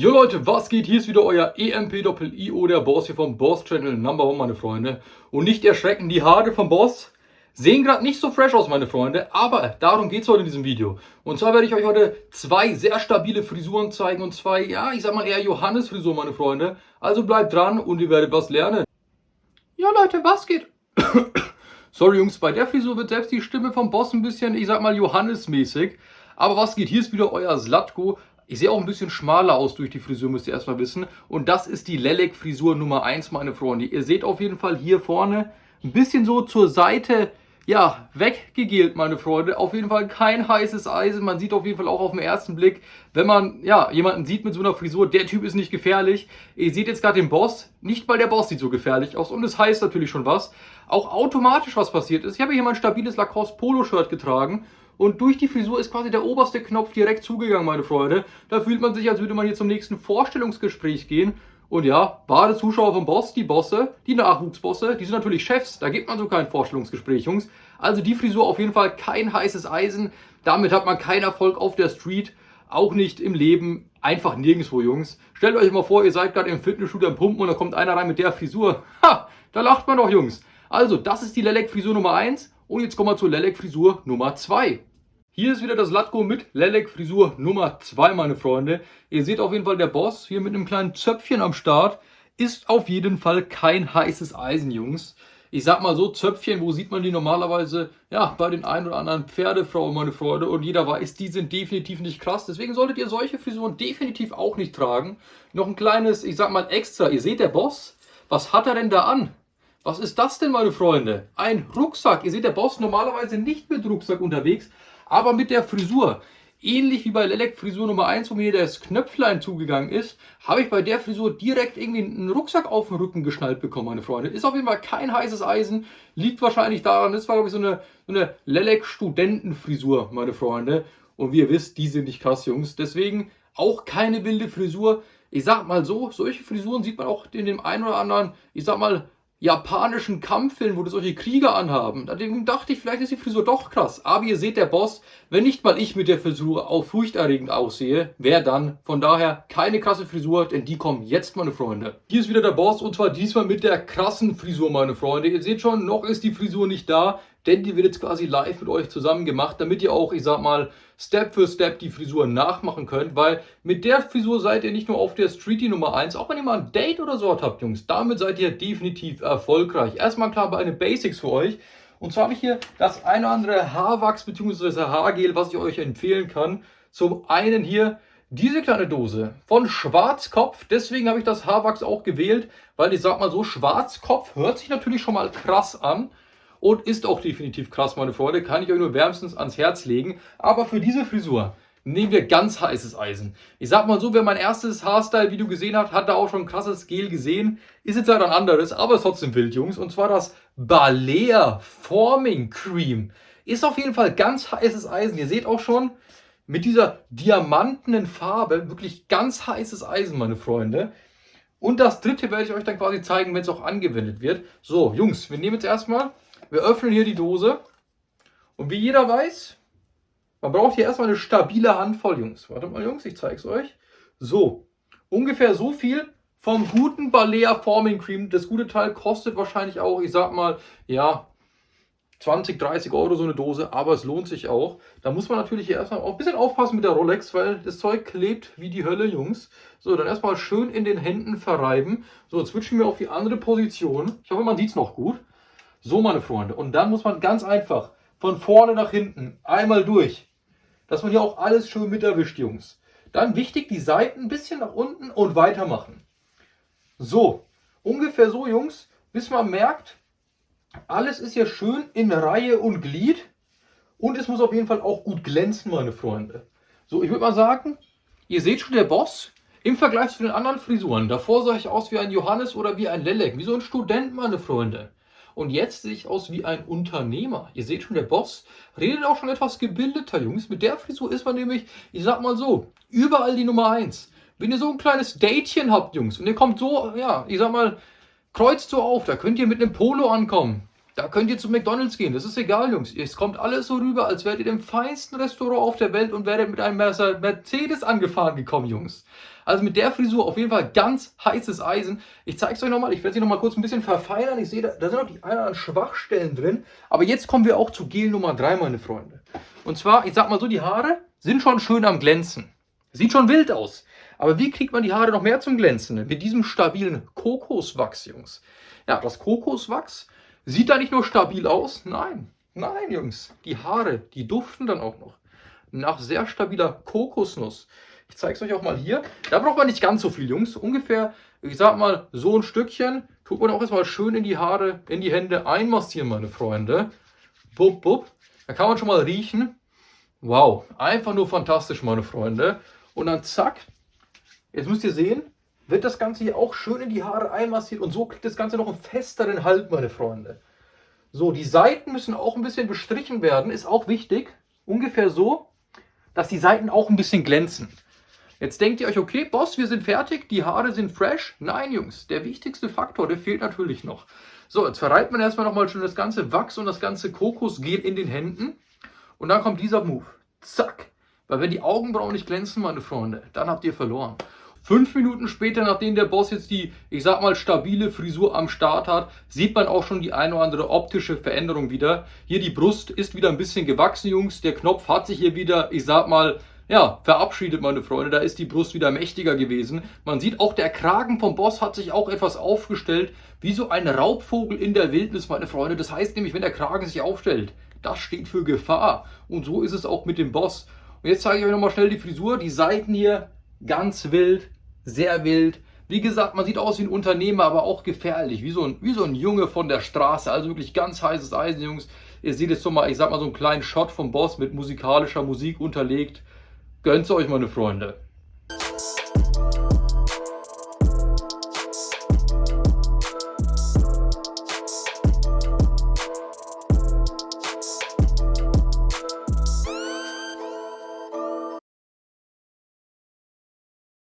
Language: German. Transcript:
Leute, was geht? Hier ist wieder euer EMP-Doppel-IO, der Boss hier vom Boss Channel Number One, meine Freunde. Und nicht erschrecken, die Haare vom Boss sehen gerade nicht so fresh aus, meine Freunde, aber darum geht es heute in diesem Video. Und zwar werde ich euch heute zwei sehr stabile Frisuren zeigen und zwei, ja, ich sag mal eher Johannes-Frisuren, meine Freunde. Also bleibt dran und ihr werdet was lernen. Ja, Leute, was geht? Sorry, Jungs, bei der Frisur wird selbst die Stimme vom Boss ein bisschen, ich sag mal, Johannes-mäßig. Aber was geht? Hier ist wieder euer Slatko. Ich sehe auch ein bisschen schmaler aus durch die Frisur, müsst ihr erstmal wissen. Und das ist die Lelek-Frisur Nummer 1, meine Freunde. Ihr seht auf jeden Fall hier vorne ein bisschen so zur Seite, ja, weggegelt, meine Freunde. Auf jeden Fall kein heißes Eisen. Man sieht auf jeden Fall auch auf den ersten Blick, wenn man, ja, jemanden sieht mit so einer Frisur, der Typ ist nicht gefährlich. Ihr seht jetzt gerade den Boss. Nicht mal der Boss sieht so gefährlich aus. Und es das heißt natürlich schon was. Auch automatisch was passiert ist. Ich habe hier mein stabiles Lacoste Polo-Shirt getragen und durch die Frisur ist quasi der oberste Knopf direkt zugegangen, meine Freunde. Da fühlt man sich, als würde man hier zum nächsten Vorstellungsgespräch gehen. Und ja, wahre Zuschauer vom Boss, die Bosse, die Nachwuchsbosse, die sind natürlich Chefs. Da gibt man so kein Vorstellungsgespräch, Jungs. Also die Frisur auf jeden Fall kein heißes Eisen. Damit hat man keinen Erfolg auf der Street. Auch nicht im Leben. Einfach nirgendwo, Jungs. Stellt euch mal vor, ihr seid gerade im Fitnessstudio am Pumpen und da kommt einer rein mit der Frisur. Ha, da lacht man doch, Jungs. Also, das ist die Lelek-Frisur Nummer 1. Und jetzt kommen wir zur Lelek-Frisur Nummer 2. Hier ist wieder das Latko mit Lelek Frisur Nummer 2, meine Freunde. Ihr seht auf jeden Fall, der Boss hier mit einem kleinen Zöpfchen am Start ist auf jeden Fall kein heißes Eisen, Jungs. Ich sag mal so, Zöpfchen, wo sieht man die normalerweise? Ja, bei den ein oder anderen Pferdefrauen, meine Freunde. Und jeder weiß, die sind definitiv nicht krass. Deswegen solltet ihr solche Frisuren definitiv auch nicht tragen. Noch ein kleines, ich sag mal extra. Ihr seht der Boss? Was hat er denn da an? Was ist das denn, meine Freunde? Ein Rucksack. Ihr seht, der Boss normalerweise nicht mit Rucksack unterwegs, aber mit der Frisur. Ähnlich wie bei Lelek Frisur Nummer 1, wo mir das Knöpflein zugegangen ist, habe ich bei der Frisur direkt irgendwie einen Rucksack auf den Rücken geschnallt bekommen, meine Freunde. Ist auf jeden Fall kein heißes Eisen, liegt wahrscheinlich daran, das war glaube ich so eine, so eine Lelek Studentenfrisur, meine Freunde. Und wie ihr wisst, die sind nicht krass, Jungs. Deswegen auch keine wilde Frisur. Ich sag mal so, solche Frisuren sieht man auch in dem einen oder anderen, ich sag mal, japanischen Kampffilmen, wo das solche Krieger anhaben. Da dachte ich, vielleicht ist die Frisur doch krass. Aber ihr seht, der Boss, wenn nicht mal ich mit der Frisur auch furchterregend aussehe, wer dann? Von daher keine krasse Frisur, denn die kommen jetzt, meine Freunde. Hier ist wieder der Boss und zwar diesmal mit der krassen Frisur, meine Freunde. Ihr seht schon, noch ist die Frisur nicht da denn die wird jetzt quasi live mit euch zusammen gemacht, damit ihr auch, ich sag mal, Step für Step die Frisur nachmachen könnt, weil mit der Frisur seid ihr nicht nur auf der Streetie Nummer 1, auch wenn ihr mal ein Date oder so habt, Jungs, damit seid ihr definitiv erfolgreich. Erstmal klar bei den Basics für euch. Und zwar habe ich hier das eine oder andere Haarwachs bzw. Haargel, was ich euch empfehlen kann. Zum einen hier diese kleine Dose von Schwarzkopf, deswegen habe ich das Haarwachs auch gewählt, weil ich sag mal so, Schwarzkopf hört sich natürlich schon mal krass an und ist auch definitiv krass, meine Freunde. Kann ich euch nur wärmstens ans Herz legen. Aber für diese Frisur nehmen wir ganz heißes Eisen. Ich sag mal so, wer mein erstes Haarstyle-Video gesehen hat, hat da auch schon krasses Gel gesehen. Ist jetzt halt ein anderes, aber ist trotzdem wild, Jungs. Und zwar das Balea Forming Cream. Ist auf jeden Fall ganz heißes Eisen. Ihr seht auch schon, mit dieser diamantenen Farbe, wirklich ganz heißes Eisen, meine Freunde. Und das dritte werde ich euch dann quasi zeigen, wenn es auch angewendet wird. So, Jungs, wir nehmen jetzt erstmal wir öffnen hier die Dose. Und wie jeder weiß, man braucht hier erstmal eine stabile Handvoll, Jungs. Warte mal, Jungs, ich zeige es euch. So, ungefähr so viel vom guten Balea Forming Cream. Das gute Teil kostet wahrscheinlich auch, ich sag mal, ja, 20, 30 Euro so eine Dose, aber es lohnt sich auch. Da muss man natürlich erstmal auch ein bisschen aufpassen mit der Rolex, weil das Zeug klebt wie die Hölle, Jungs. So, dann erstmal schön in den Händen verreiben. So, jetzt switchen wir auf die andere Position. Ich hoffe, man sieht es noch gut. So, meine Freunde. Und dann muss man ganz einfach von vorne nach hinten einmal durch. Dass man hier auch alles schön mit erwischt, Jungs. Dann wichtig, die Seiten ein bisschen nach unten und weitermachen. So, ungefähr so, Jungs, bis man merkt, alles ist hier schön in Reihe und Glied. Und es muss auf jeden Fall auch gut glänzen, meine Freunde. So, ich würde mal sagen, ihr seht schon, der Boss im Vergleich zu den anderen Frisuren. Davor sah ich aus wie ein Johannes oder wie ein Lelek, wie so ein Student, meine Freunde. Und jetzt sehe ich aus wie ein Unternehmer. Ihr seht schon, der Boss redet auch schon etwas gebildeter, Jungs. Mit der Frisur ist man nämlich, ich sag mal so, überall die Nummer 1. Wenn ihr so ein kleines Datchen habt, Jungs, und ihr kommt so, ja, ich sag mal, kreuzt so auf, da könnt ihr mit einem Polo ankommen. Da könnt ihr zu McDonalds gehen, das ist egal, Jungs. Es kommt alles so rüber, als wärt ihr im feinsten Restaurant auf der Welt und werdet mit einem Mercedes angefahren gekommen, Jungs. Also mit der Frisur auf jeden Fall ganz heißes Eisen. Ich zeige es euch nochmal, ich werde sie nochmal kurz ein bisschen verfeinern. Ich sehe, da, da sind noch die ein oder anderen Schwachstellen drin. Aber jetzt kommen wir auch zu Gel Nummer 3, meine Freunde. Und zwar, ich sag mal so, die Haare sind schon schön am Glänzen. Sieht schon wild aus. Aber wie kriegt man die Haare noch mehr zum Glänzen? Mit diesem stabilen Kokoswachs, Jungs. Ja, das Kokoswachs sieht da nicht nur stabil aus, nein, nein, Jungs. Die Haare, die duften dann auch noch nach sehr stabiler Kokosnuss. Ich zeige es euch auch mal hier. Da braucht man nicht ganz so viel, Jungs. Ungefähr, ich sag mal, so ein Stückchen. Tut man auch erstmal schön in die Haare, in die Hände einmassieren, meine Freunde. Bup, bup. Da kann man schon mal riechen. Wow, einfach nur fantastisch, meine Freunde. Und dann zack, jetzt müsst ihr sehen, wird das Ganze hier auch schön in die Haare einmassiert und so kriegt das Ganze noch einen festeren Halt, meine Freunde. So, die Seiten müssen auch ein bisschen bestrichen werden, ist auch wichtig. Ungefähr so, dass die Seiten auch ein bisschen glänzen. Jetzt denkt ihr euch, okay, Boss, wir sind fertig, die Haare sind fresh. Nein, Jungs, der wichtigste Faktor, der fehlt natürlich noch. So, jetzt verreibt man erstmal nochmal schön das ganze Wachs und das ganze Kokosgel in den Händen. Und dann kommt dieser Move. Zack. Weil wenn die Augenbrauen nicht glänzen, meine Freunde, dann habt ihr verloren. Fünf Minuten später, nachdem der Boss jetzt die, ich sag mal, stabile Frisur am Start hat, sieht man auch schon die eine oder andere optische Veränderung wieder. Hier die Brust ist wieder ein bisschen gewachsen, Jungs. Der Knopf hat sich hier wieder, ich sag mal, ja, verabschiedet, meine Freunde. Da ist die Brust wieder mächtiger gewesen. Man sieht auch, der Kragen vom Boss hat sich auch etwas aufgestellt, wie so ein Raubvogel in der Wildnis, meine Freunde. Das heißt nämlich, wenn der Kragen sich aufstellt, das steht für Gefahr. Und so ist es auch mit dem Boss. Und jetzt zeige ich euch nochmal schnell die Frisur. Die Seiten hier ganz wild, sehr wild. Wie gesagt, man sieht aus wie ein Unternehmer, aber auch gefährlich, wie so ein, wie so ein Junge von der Straße. Also wirklich ganz heißes Eisen, Jungs. Ihr seht jetzt so mal, ich sag mal, so einen kleinen Shot vom Boss mit musikalischer Musik unterlegt. Gönnt's euch, meine Freunde.